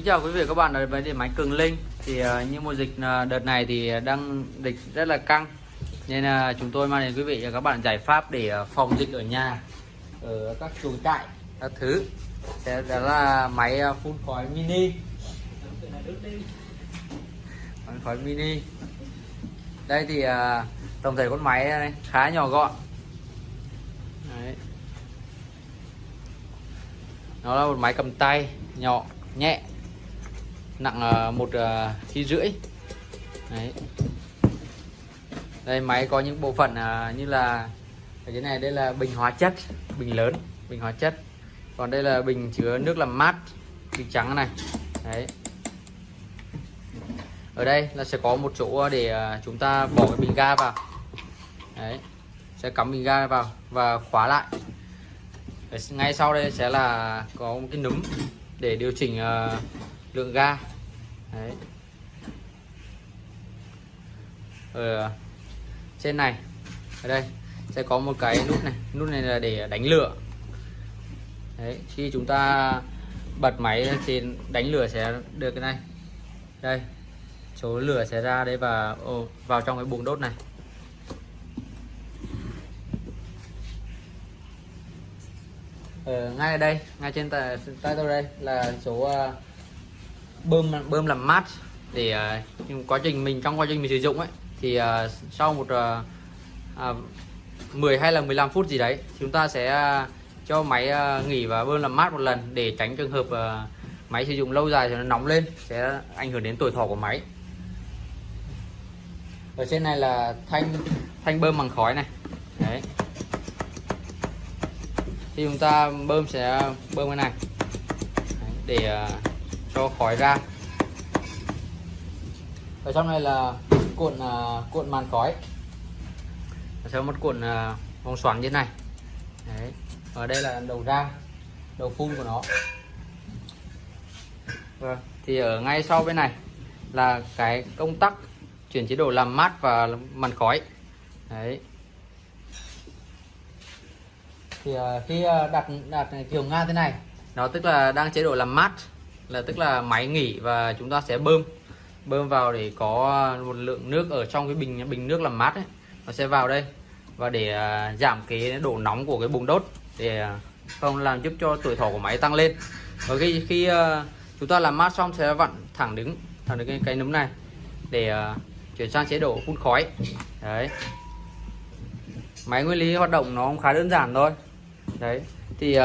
Kính chào quý vị và các bạn đến với điện máy Cường Linh. Thì uh, như mùa dịch uh, đợt này thì đang dịch rất là căng. Nên uh, chúng tôi mang đến quý vị và các bạn giải pháp để uh, phòng dịch ở nhà ở các chuồng trại các thứ. Sẽ đó là máy uh, phun khói mini. Phun khói mini. Đây thì uh, tổng thể con máy này khá nhỏ gọn. Đấy. nó là một máy cầm tay nhỏ nhẹ nặng ờ, một ờ, kg rưỡi. Đấy. đây máy có những bộ phận ờ, như là cái này đây là bình hóa chất bình lớn bình hóa chất. Còn đây là bình chứa nước làm mát bình trắng này. Đấy. Ở đây là sẽ có một chỗ để chúng ta bỏ cái bình ga vào. Đấy. Sẽ cắm bình ga vào và khóa lại. Ngay sau đây sẽ là có một cái núm để điều chỉnh uh, lượng ga. Đấy. ở à, trên này ở đây sẽ có một cái nút này nút này là để đánh lửa Đấy. khi chúng ta bật máy thì đánh lửa sẽ được cái này đây số lửa sẽ ra đây và oh, vào trong cái buồng đốt này ở ngay ở đây ngay trên tay, tay tôi đây là số uh, à, bơm bơm làm mát. Để uh, quá trình mình trong quá trình mình sử dụng ấy thì uh, sau một uh, uh, 10 hay là 15 phút gì đấy chúng ta sẽ uh, cho máy uh, nghỉ và bơm làm mát một lần để tránh trường hợp uh, máy sử dụng lâu dài thì nó nóng lên sẽ ảnh hưởng đến tuổi thọ của máy. Ở trên này là thanh thanh bơm bằng khói này. Đấy. Khi chúng ta bơm sẽ bơm cái này. Để uh, cho khói ra ở trong này là cuộn uh, cuộn màn khói sẽ một cuộn uh, vòng xoắn như thế này Đấy. ở đây là đầu ra đầu phun của nó vâng. thì ở ngay sau bên này là cái công tắc chuyển chế độ làm mát và màn khói Đấy. thì uh, khi đặt đặt kiểu nga thế này nó tức là đang chế độ làm mát là tức là máy nghỉ và chúng ta sẽ bơm. Bơm vào để có một lượng nước ở trong cái bình bình nước làm mát ấy. Nó sẽ vào đây và để à, giảm cái độ nóng của cái bùng đốt. Để à, không làm giúp cho tuổi thọ của máy tăng lên. Và khi khi à, chúng ta làm mát xong sẽ vặn thẳng đứng thẳng đứng cái, cái nấm này. Để chuyển sang chế độ phun khói. Đấy. Máy nguyên lý hoạt động nó cũng khá đơn giản thôi. Đấy. Thì uh,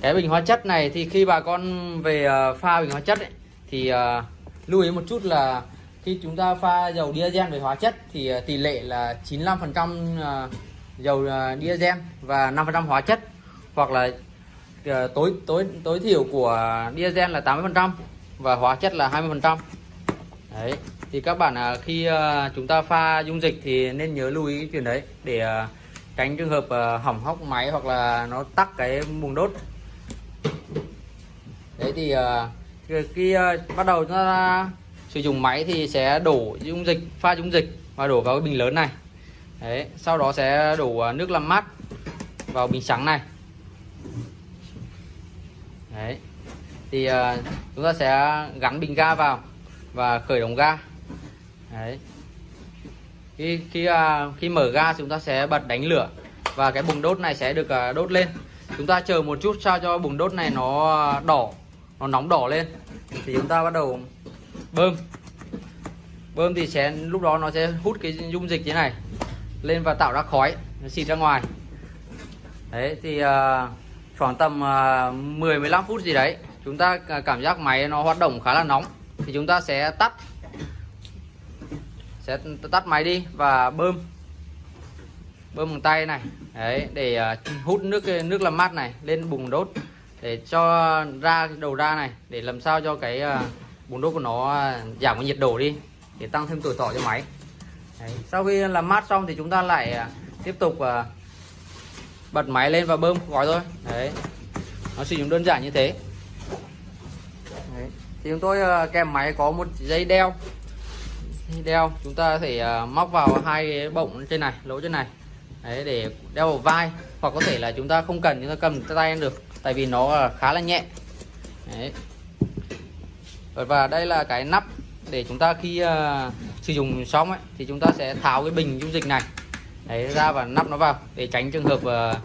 cái bình hóa chất này thì khi bà con về ờ, pha bình hóa chất ấy, thì ờ, lưu ý một chút là khi chúng ta pha dầu diesel về hóa chất thì ờ, tỷ lệ là 95% dầu diesel và 5% hóa chất. Hoặc là tối tối tối thiểu của diesel là 80% và hóa chất là 20% đấy thì các bạn khi chúng ta pha dung dịch thì nên nhớ lưu ý chuyện đấy để tránh trường hợp hỏng hóc máy hoặc là nó tắt cái buồng đốt đấy thì uh, khi uh, bắt đầu chúng ta sử dụng máy thì sẽ đổ dung dịch pha dung dịch và đổ vào cái bình lớn này. Đấy sau đó sẽ đổ ờ, nước làm mát vào bình trắng này. Đấy thì uh, chúng ta sẽ gắn bình ga vào và khởi động ga. Đấy. Khi khi uh, khi mở ga chúng ta sẽ bật đánh lửa và cái bùng đốt này sẽ được uh, đốt lên. Chúng ta chờ một chút sao cho bùng đốt này nó đỏ nó nóng đỏ lên. Thì chúng ta bắt đầu bơm. Bơm thì sẽ lúc đó nó sẽ hút cái dung dịch thế này lên và tạo ra khói nó xịt ra ngoài. Đấy thì uh, khoảng tầm uh, 10 15 phút gì đấy chúng ta cảm giác máy nó hoạt động khá là nóng. Thì chúng ta sẽ tắt sẽ tắt máy đi và bơm. Bơm bằng tay này. Đấy để uh, hút nước nước làm mát này lên bùng đốt để cho ra đầu ra này, để làm sao cho cái à, bùn đốt của nó à, giảm cái nhiệt độ đi, để tăng thêm tuổi thọ cho máy đấy. sau khi làm mát xong thì chúng ta lại à, tiếp tục bật máy lên và bơm gói thôi đấy, nó sử dụng đơn giản như thế đấy. thì chúng tôi kèm máy có một dây đeo đeo, chúng ta có thể móc vào hai cái bọng trên này, lỗ trên này đấy để đeo vào vai. Hoặc có thể là chúng ta không cần chúng ta cầm tay được tại vì nó khá là nhẹ. Đấy. và đây là cái nắp để chúng ta khi uh, sử dụng xong ấy thì chúng ta sẽ tháo cái bình dung dịch này. Đấy ra và nắp nó vào để tránh trường hợp uh,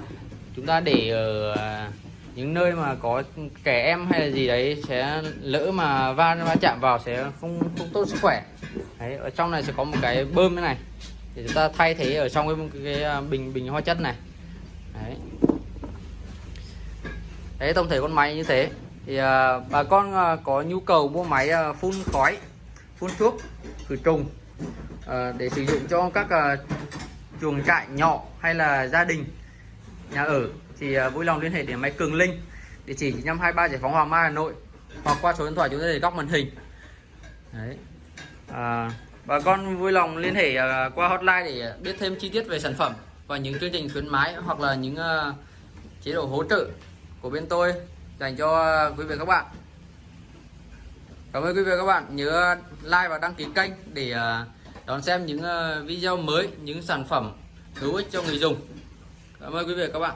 chúng ta để ở uh, những nơi mà có trẻ em hay là gì đấy sẽ lỡ mà va va chạm vào sẽ không không tốt sức khỏe. Đấy ở trong này sẽ có một cái bơm thế này thì chúng ta thay thế ở trong cái, cái, cái à, bình bình hóa chất này. Đấy. Đấy tổng thể con máy như thế. Thì à, bà con à, có nhu cầu mua máy à, phun khói phun thuốc khử trùng à, để sử dụng cho các à, chuồng trại nhỏ hay là gia đình nhà ở thì à, vui lòng liên hệ đến máy Cường Linh. Địa chỉ 523 Giải phóng Hoàng Mai Hà Nội hoặc qua số điện thoại chúng ta để góc màn hình. Đấy. À, bà con vui lòng liên hệ à, qua hotline để biết thêm chi tiết về sản phẩm và những chương trình khuyến mãi hoặc là những à, chế độ hỗ trợ của bên tôi dành cho quý vị và các bạn. Cảm ơn quý vị và các bạn. Nhớ like và đăng ký kênh để à, đón xem những video mới, những sản phẩm hữu ích cho người dùng. Cảm ơn quý vị và các bạn.